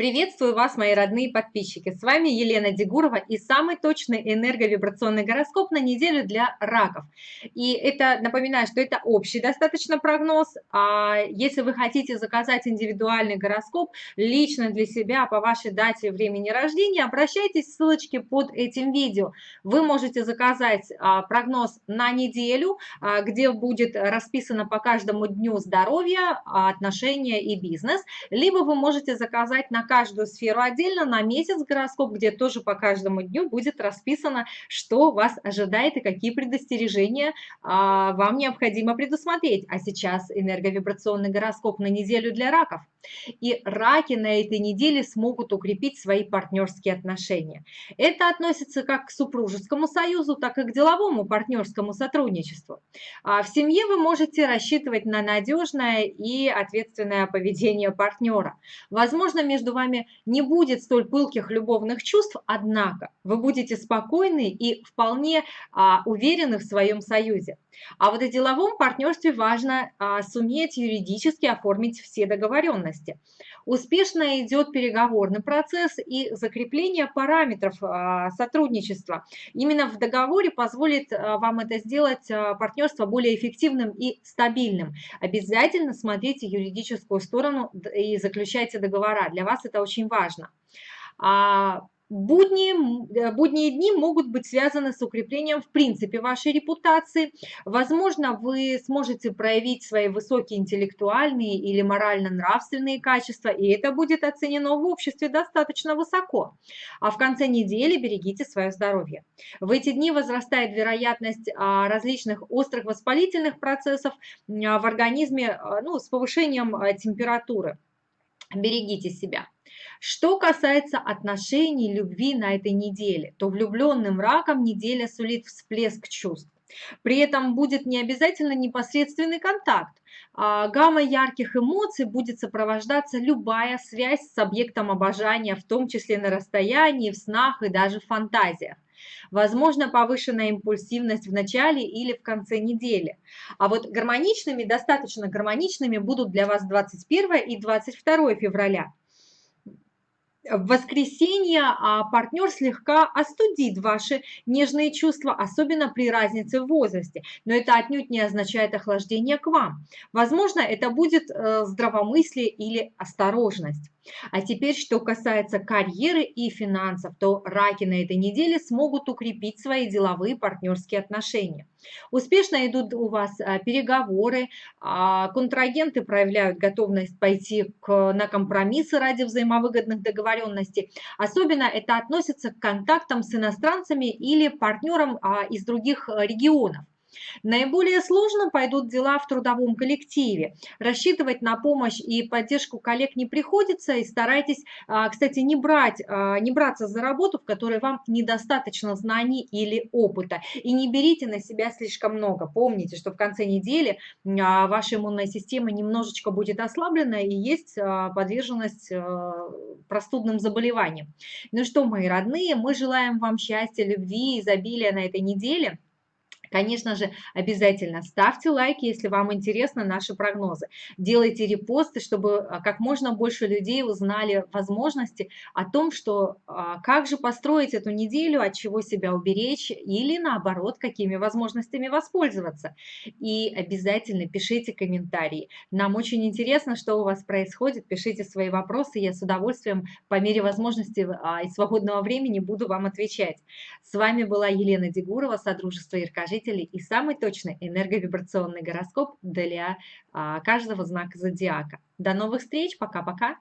Приветствую вас, мои родные подписчики. С вами Елена Дегурова и самый точный энерговибрационный гороскоп на неделю для раков. И это, напоминаю, что это общий достаточно прогноз. А если вы хотите заказать индивидуальный гороскоп лично для себя по вашей дате и времени рождения, обращайтесь в ссылочке под этим видео. Вы можете заказать а, прогноз на неделю, а, где будет расписано по каждому дню здоровья, отношения и бизнес. Либо вы можете заказать на каждую сферу отдельно на месяц гороскоп, где тоже по каждому дню будет расписано, что вас ожидает и какие предостережения а, вам необходимо предусмотреть. А сейчас энерговибрационный гороскоп на неделю для раков. И раки на этой неделе смогут укрепить свои партнерские отношения. Это относится как к супружескому союзу, так и к деловому партнерскому сотрудничеству. А в семье вы можете рассчитывать на надежное и ответственное поведение партнера. Возможно, между вами не будет столь пылких любовных чувств, однако вы будете спокойны и вполне а, уверены в своем союзе. А вот в деловом партнерстве важно а, суметь юридически оформить все договоренности. Успешно идет переговорный процесс и закрепление параметров а, сотрудничества. Именно в договоре позволит а, вам это сделать а, партнерство более эффективным и стабильным. Обязательно смотрите юридическую сторону и заключайте договора. Для вас это очень важно. Будни, э, будние дни могут быть связаны с укреплением в принципе вашей репутации. Возможно, вы сможете проявить свои высокие интеллектуальные или морально-нравственные качества, и это будет оценено в обществе достаточно высоко. А в конце недели берегите свое здоровье. В эти дни возрастает вероятность а, различных острых воспалительных процессов а, в организме а, ну, с повышением температуры. Берегите себя. Что касается отношений, любви на этой неделе, то влюбленным раком неделя сулит всплеск чувств. При этом будет не обязательно непосредственный контакт. А гамма ярких эмоций будет сопровождаться любая связь с объектом обожания, в том числе на расстоянии, в снах и даже в фантазиях. Возможно, повышенная импульсивность в начале или в конце недели. А вот гармоничными, достаточно гармоничными будут для вас 21 и 22 февраля в воскресенье а, партнер слегка остудит ваши нежные чувства, особенно при разнице в возрасте. Но это отнюдь не означает охлаждение к вам. Возможно, это будет э, здравомыслие или осторожность. А теперь, что касается карьеры и финансов, то раки на этой неделе смогут укрепить свои деловые партнерские отношения. Успешно идут у вас а, переговоры, а, контрагенты проявляют готовность пойти на компромиссы ради взаимовыгодных договоренностей. Особенно это относится к контактам с иностранцами или партнерам а, из других регионов. Наиболее сложно пойдут дела в трудовом коллективе. Рассчитывать на помощь и поддержку коллег не приходится, и старайтесь, а, кстати, не, брать, а, не браться за работу, в которой вам недостаточно знаний или опыта. И не берите на себя слишком много. Помните, что в конце недели а, ваша иммунная система немножечко будет ослаблена и есть подверженность простудным заболеваниям. Ну что, мои родные, мы желаем вам счастья, любви, изобилия на этой неделе. Конечно же, обязательно ставьте лайки, если вам интересны наши прогнозы. Делайте репосты, чтобы а, как можно больше людей узнали возможности о том, что а, как же построить эту неделю, от чего себя уберечь или наоборот, какими возможностями воспользоваться. И обязательно пишите комментарии. Нам очень интересно, что у вас происходит. Пишите свои вопросы, я с удовольствием по мере возможности а, и свободного времени буду вам отвечать. С вами была Елена Дегурова, Содружество Иркажи жителей и самый точный энерговибрационный гороскоп для а, каждого знака зодиака. До новых встреч, пока-пока!